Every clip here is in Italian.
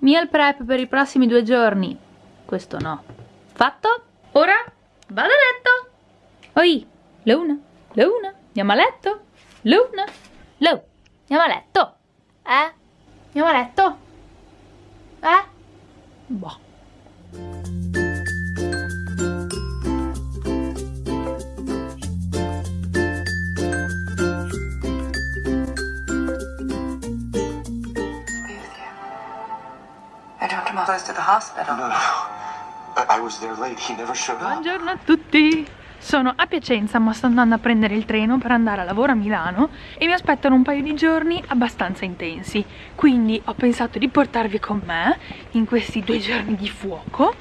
Meal prep per i prossimi due giorni. Questo no. Fatto? Ora vado a letto. Oi, Luna, Luna, andiamo a letto. Luna, Lu, andiamo a letto. Eh? Andiamo a letto? Eh? Boh. To the hospital. No, no. I was there late. He never showed up. Buongiorno a tutti. Sono a Piacenza ma sto andando a prendere il treno per andare a lavoro a Milano e mi aspettano un paio di giorni abbastanza intensi quindi ho pensato di portarvi con me in questi due giorni di fuoco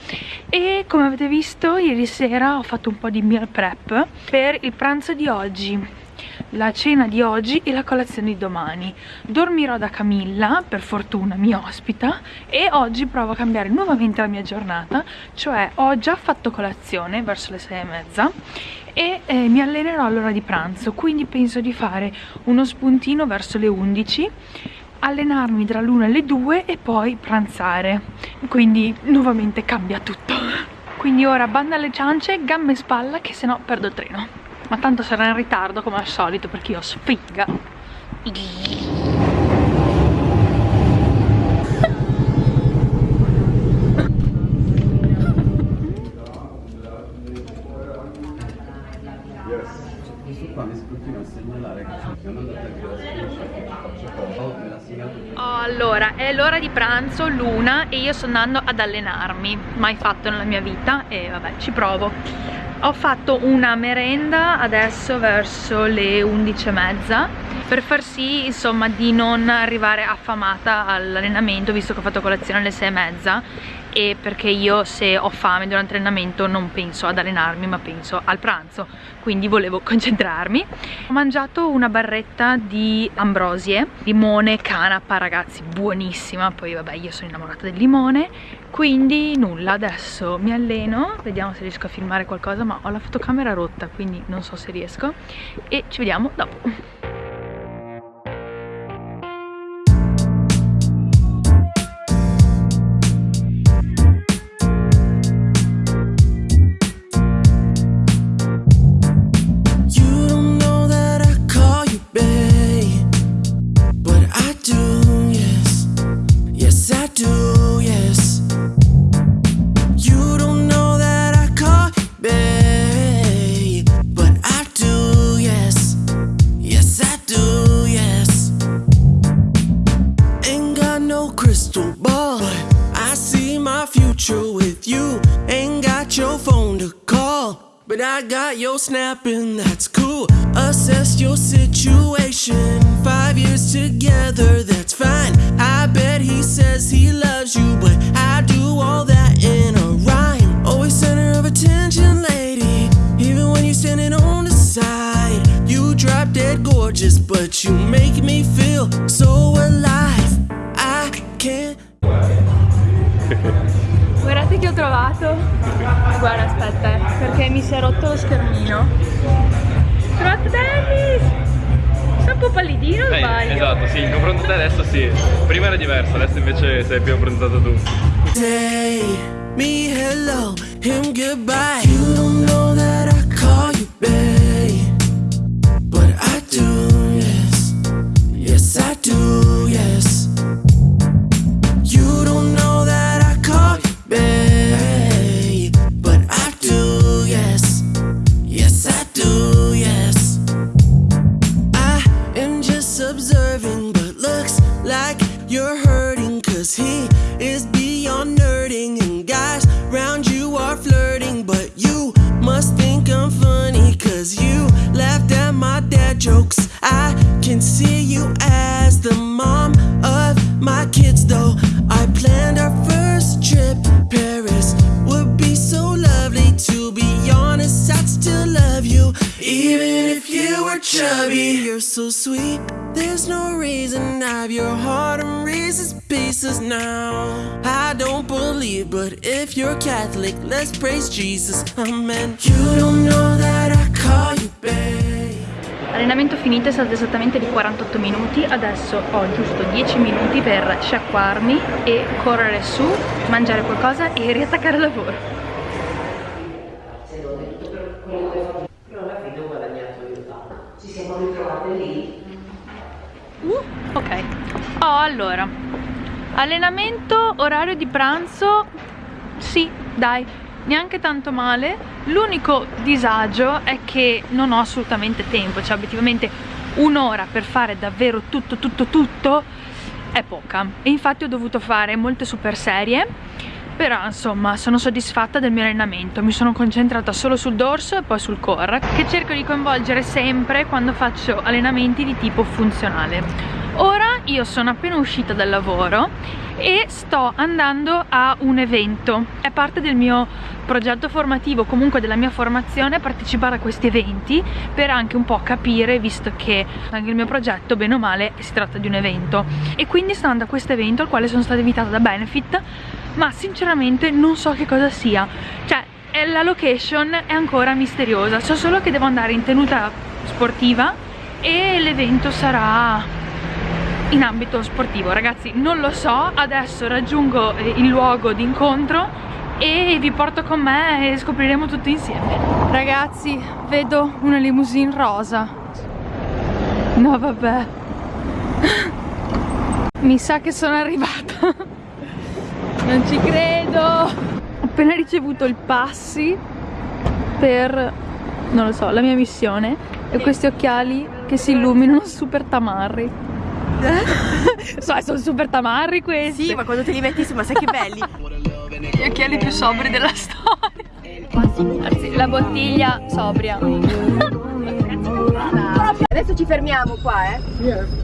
e come avete visto ieri sera ho fatto un po' di meal prep per il pranzo di oggi la cena di oggi e la colazione di domani. Dormirò da Camilla, per fortuna mi ospita e oggi provo a cambiare nuovamente la mia giornata cioè ho già fatto colazione verso le sei e mezza e eh, mi allenerò all'ora di pranzo quindi penso di fare uno spuntino verso le 11 allenarmi tra l'una e le due e poi pranzare. Quindi nuovamente cambia tutto. Quindi ora banda alle ciance, gambe e spalla che se no perdo il treno ma tanto sarà in ritardo come al solito perché io sfiga allora, è l'ora di pranzo, l'una, e io sto andando ad allenarmi. Mai fatto nella mia vita e vabbè, ci provo ho fatto una merenda adesso verso le 11 e mezza per far sì insomma di non arrivare affamata all'allenamento visto che ho fatto colazione alle 6 e perché io se ho fame durante l'allenamento non penso ad allenarmi ma penso al pranzo. Quindi volevo concentrarmi. Ho mangiato una barretta di ambrosie limone, canapa ragazzi buonissima. Poi vabbè io sono innamorata del limone. Quindi nulla adesso mi alleno. Vediamo se riesco a filmare qualcosa ma ho la fotocamera rotta quindi non so se riesco. E ci vediamo dopo I see my future with you. Ain't got your phone to call. But I got your snapping, that's cool. Assess your situation. Five years together, that's fine. I bet he says he loves you, but I do all that in a rhyme. Always center of attention, lady. Even when you're standing on the side, you drop dead gorgeous, but you make me feel so trovato Guarda aspetta eh, perché mi si è rotto lo schermino. Ho trovato Dennis Sei un po' pallidino o sbaglio? Esatto sì in confronto a te adesso sì. Prima era diverso adesso invece sei più approntato tu. Say me hello him goodbye Cause he is beyond nerding. And guys round you are flirting. But you must think I'm funny. Cause you laughed at my dad jokes. I can see you as the mom of my kids, though. Even if you were chubby You're so sweet, there's no reason I have your heart in Reese's pieces now. I don't believe, but if you're Catholic Let's praise Jesus, amen. You don't know that I call you babe. Allenamento finito è stato esattamente di 48 minuti, adesso ho giusto 10 minuti per sciacquarmi e correre su, mangiare qualcosa e riattaccare il lavoro. Però alla fine ho guadagnato io tanto. Ci siamo ritrovate lì. Uh, ok. Oh, allora. Allenamento, orario di pranzo. Sì, dai, neanche tanto male. L'unico disagio è che non ho assolutamente tempo, cioè obiettivamente un'ora per fare davvero tutto, tutto, tutto è poca. E infatti ho dovuto fare molte super serie però insomma sono soddisfatta del mio allenamento mi sono concentrata solo sul dorso e poi sul core che cerco di coinvolgere sempre quando faccio allenamenti di tipo funzionale ora io sono appena uscita dal lavoro e sto andando a un evento. È parte del mio progetto formativo comunque della mia formazione partecipare a questi eventi per anche un po' capire visto che anche il mio progetto bene o male si tratta di un evento. E quindi sto andando a questo evento al quale sono stata invitata da Benefit ma sinceramente non so che cosa sia. Cioè la location è ancora misteriosa. So solo che devo andare in tenuta sportiva e l'evento sarà in ambito sportivo. Ragazzi non lo so adesso raggiungo il luogo di incontro e vi porto con me e scopriremo tutto insieme. Ragazzi vedo una limousine rosa. No vabbè. Mi sa che sono arrivata. Non ci credo. Ho appena ricevuto il passi per non lo so la mia missione e questi occhiali che si illuminano super tamarri so, sono super tamarri questi Sì, ma quando te li metti su, ma sai che belli. Gli occhiali più sobri della storia. Anzi, la bottiglia sobria. Adesso ci fermiamo qua, eh.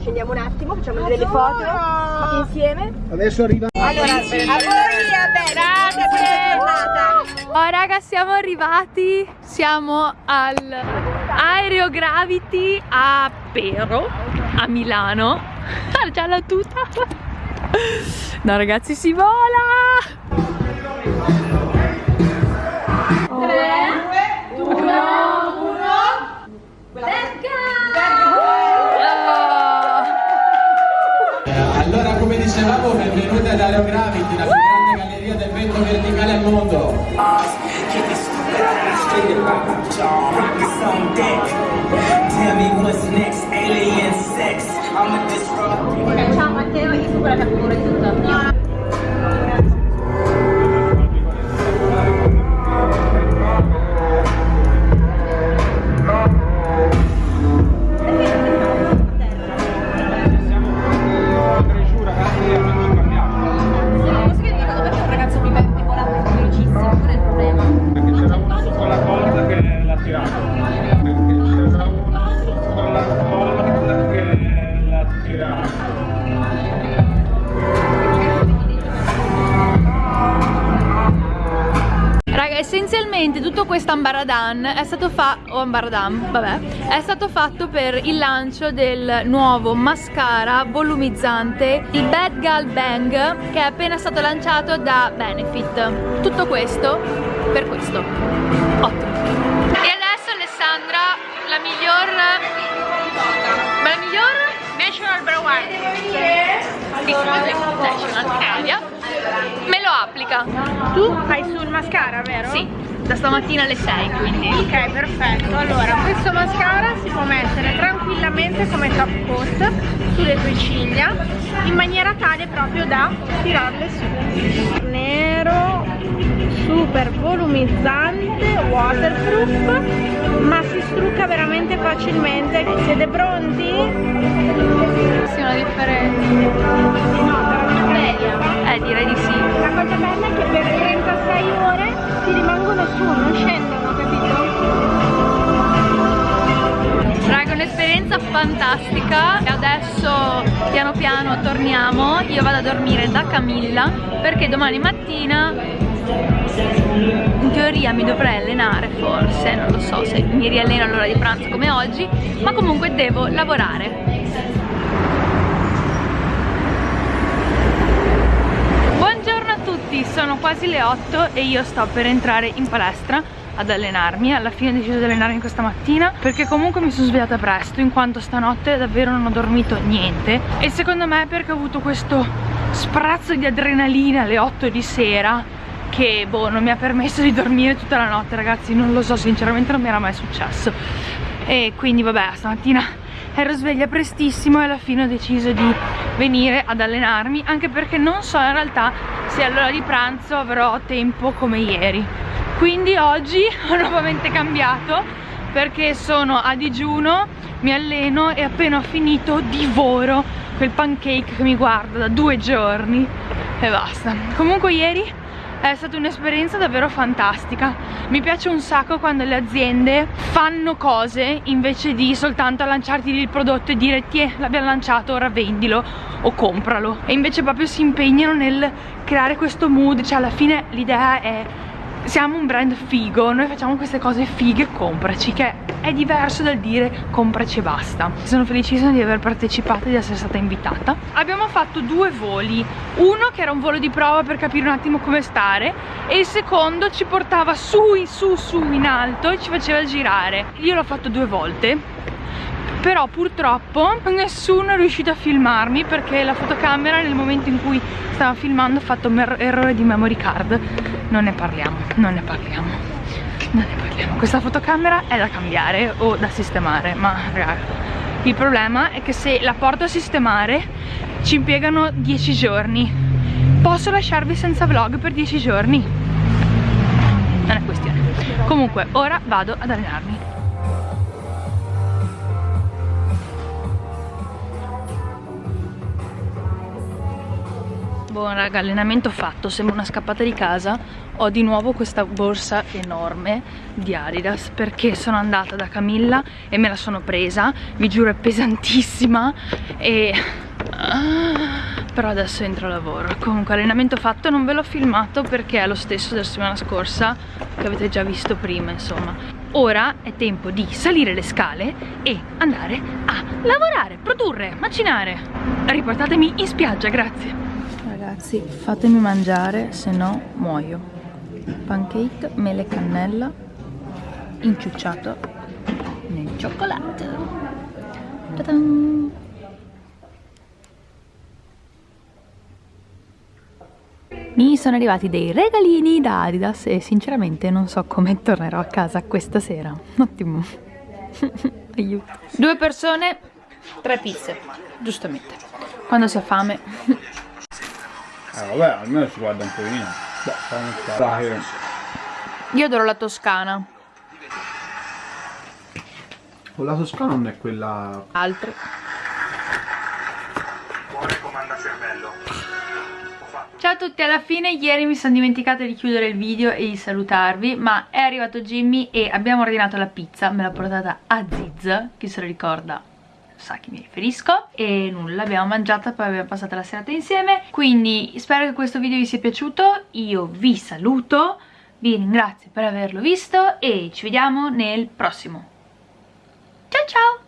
Scendiamo un attimo, facciamo delle foto. Tutti insieme. Adesso arriva. Allora, a voi, Grazie. Oh raga siamo arrivati. Siamo al Aereo Gravity a Pero A Milano. Ah già la tuta No ragazzi si vola! 3 2 Allora, come dicevamo, benvenuti ad Aerogravity, la più grande galleria del vento verticale al mondo. Tell me what's next, alien sex. I'm a disrupt. Ciao Matteo, io sono quella che questo ambaradan è stato fatto, o ambaradan, vabbè, è stato fatto per il lancio del nuovo mascara volumizzante, il Bad Gal Bang, che è appena stato lanciato da Benefit. Tutto questo per questo. Ottimo. E adesso Alessandra, la miglior... Ma la miglior National Brewing National Canada me lo applica. Tu fai sul mascara, vero? Sì, da stamattina alle 6 quindi. Ok, perfetto. Allora, questo mascara si può mettere tranquillamente come top coat sulle tue ciglia in maniera tale proprio da tirarle su. Nero, super volumizzante, waterproof, ma si strucca veramente facilmente. Siete pronti? Sì, una differenza. Eh, direi di sì. La cosa bella è che per 36 ore ti rimangono su, non scendono, capito? Raga, un'esperienza fantastica e adesso piano piano torniamo. Io vado a dormire da Camilla perché domani mattina in teoria mi dovrei allenare forse, non lo so se mi rialleno all'ora di pranzo come oggi, ma comunque devo lavorare. Buongiorno a tutti, sono quasi le 8 e io sto per entrare in palestra ad allenarmi. Alla fine ho deciso di allenarmi questa mattina perché comunque mi sono svegliata presto in quanto stanotte davvero non ho dormito niente. E secondo me perché ho avuto questo sprazzo di adrenalina alle 8 di sera che boh non mi ha permesso di dormire tutta la notte ragazzi. Non lo so sinceramente non mi era mai successo. E quindi vabbè stamattina ero sveglia prestissimo e alla fine ho deciso di venire ad allenarmi anche perché non so in realtà se all'ora di pranzo avrò tempo come ieri. Quindi oggi ho nuovamente cambiato perché sono a digiuno mi alleno e appena ho finito divoro quel pancake che mi guarda da due giorni. E basta. Comunque ieri è stata un'esperienza davvero fantastica. Mi piace un sacco quando le aziende fanno cose invece di soltanto lanciarti il prodotto e dire ti l'abbiamo lanciato ora vendilo o compralo. E invece proprio si impegnano nel creare questo mood cioè alla fine l'idea è siamo un brand figo, noi facciamo queste cose fighe, compraci, che è diverso dal dire compraci e basta. Sono felicissima di aver partecipato e di essere stata invitata. Abbiamo fatto due voli, uno che era un volo di prova per capire un attimo come stare e il secondo ci portava su, su, su in alto e ci faceva girare. Io l'ho fatto due volte però purtroppo nessuno è riuscito a filmarmi perché la fotocamera nel momento in cui stava filmando ha fatto un er errore di memory card. Non ne parliamo, non ne parliamo non ne parliamo, questa fotocamera è da cambiare o da sistemare ma raga il problema è che se la porto a sistemare ci impiegano 10 giorni. Posso lasciarvi senza vlog per 10 giorni? Non è questione. Comunque ora vado ad allenarmi Buon raga, allenamento fatto, sembra una scappata di casa. Ho di nuovo questa borsa enorme di Adidas Perché sono andata da Camilla e me la sono presa Vi giuro è pesantissima E... Però adesso entro a lavoro. Comunque allenamento fatto, non ve l'ho filmato perché è lo stesso della settimana scorsa Che avete già visto prima, insomma. Ora è tempo di salire le scale e andare a lavorare, produrre, macinare. Riportatemi in spiaggia, grazie ragazzi fatemi mangiare se no muoio. Pancake mele cannella inciucciato nel cioccolato. Mi sono arrivati dei regalini da Adidas e sinceramente non so come tornerò a casa questa sera. Ottimo. Aiuto. Due persone tre pizze giustamente. Quando si ha fame Eh vabbè, almeno si guarda un pochino. Beh, stare. Io adoro la toscana. O la toscana non è quella... Cervello. Ciao a tutti, alla fine ieri mi sono dimenticata di chiudere il video e di salutarvi Ma è arrivato Jimmy e abbiamo ordinato la pizza, me l'ha portata a Ziz, chi se lo ricorda sa chi mi riferisco e nulla, abbiamo mangiato poi abbiamo passato la serata insieme. Quindi spero che questo video vi sia piaciuto. Io vi saluto vi ringrazio per averlo visto e ci vediamo nel prossimo. Ciao ciao